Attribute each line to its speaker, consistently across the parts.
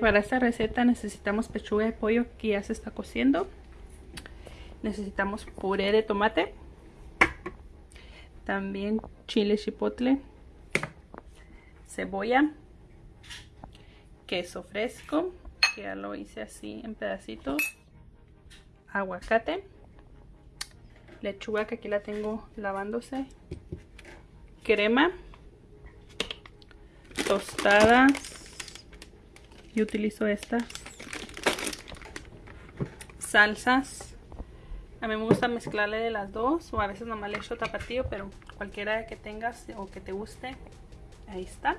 Speaker 1: Para esta receta necesitamos pechuga de pollo que ya se está cociendo. Necesitamos puré de tomate. También chile chipotle. Cebolla. Queso fresco. Que ya lo hice así en pedacitos. Aguacate. Lechuga que aquí la tengo lavándose. Crema. Tostadas utilizo estas salsas. A mí me gusta mezclarle de las dos o a veces nomás le echo tapatío pero cualquiera que tengas o que te guste ahí está.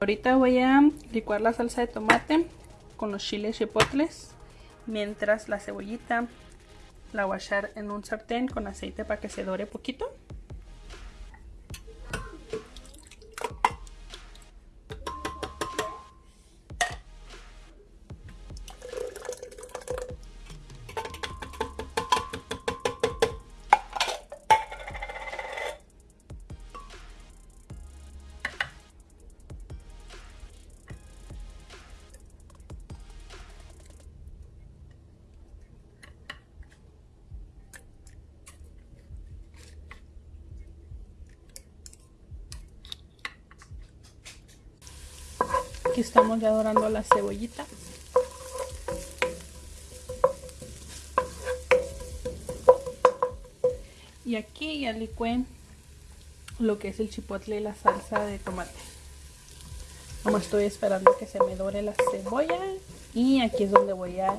Speaker 1: Ahorita voy a licuar la salsa de tomate con los chiles chipotles mientras la cebollita la voy a echar en un sartén con aceite para que se dore poquito Aquí estamos ya dorando la cebollita. Y aquí ya licué lo que es el chipotle y la salsa de tomate. Como estoy esperando que se me dore la cebolla. Y aquí es donde voy a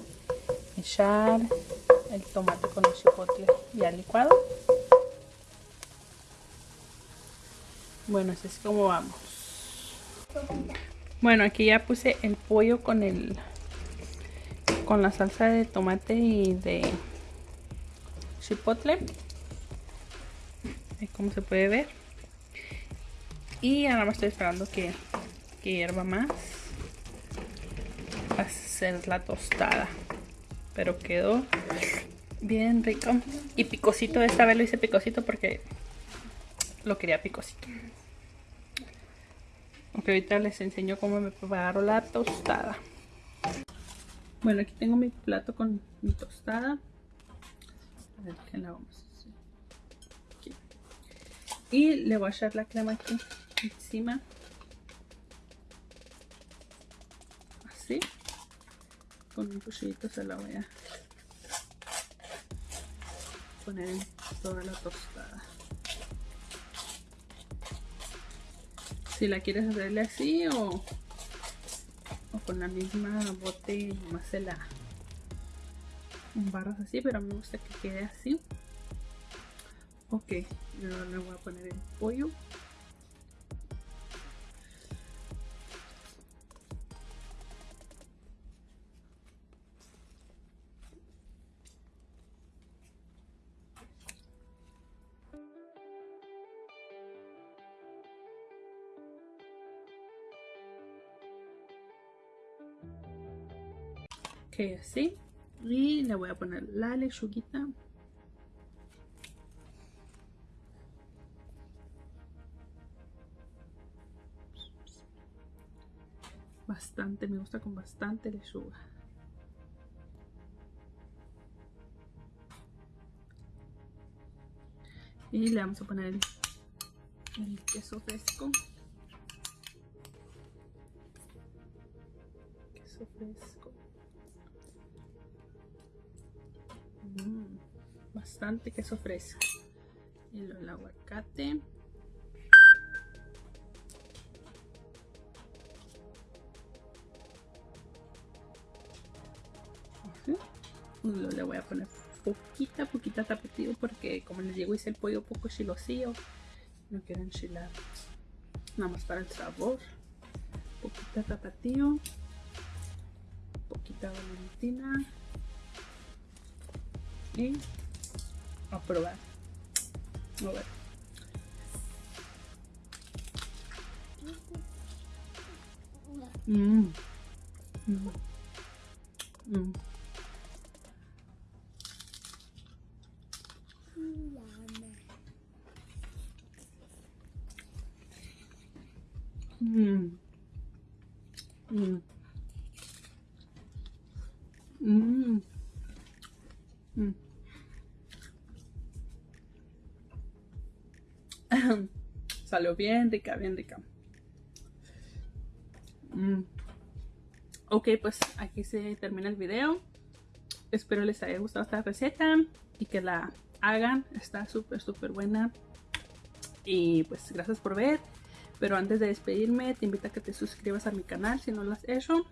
Speaker 1: echar el tomate con el chipotle ya licuado. Bueno, así es como vamos. Bueno, aquí ya puse el pollo con el con la salsa de tomate y de chipotle. Como se puede ver. Y ahora me estoy esperando que, que hierva más. Va a hacer la tostada. Pero quedó bien rico. Y picosito, esta vez lo hice picosito porque lo quería picosito. Ahorita les enseño cómo me preparo la tostada. Bueno, aquí tengo mi plato con mi tostada. A ver qué la vamos a hacer. Y le voy a echar la crema aquí encima. Así. Con un cuchillito se la voy a poner en toda la tostada. Si la quieres hacerle así o, o con la misma bote nomás se la barras así pero me gusta que quede así. Ok yo le voy a poner el pollo así. Y le voy a poner la lechuguita. Bastante me gusta con bastante lechuga. Y le vamos a poner el, el queso fresco. Queso fresco bastante queso fresco y el aguacate. Le voy a poner poquita, poquita tapatío porque como les digo hice el pollo poco chilosío no quiero enchilar. Nada más para el sabor. Poquita tapatío poquita valentina. Y a probar. A ver. Mmm. Mmm. Mmm. Mmm. Mmm. Mm. Salió bien rica, bien rica. Mm. Ok, pues aquí se termina el video. Espero les haya gustado esta receta y que la hagan. Está súper, súper buena. Y pues gracias por ver. Pero antes de despedirme, te invito a que te suscribas a mi canal si no lo has hecho.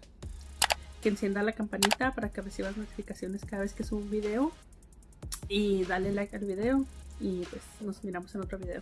Speaker 1: Que encienda la campanita para que recibas notificaciones cada vez que subo un video. Y dale like al video. Y pues nos miramos en otro video.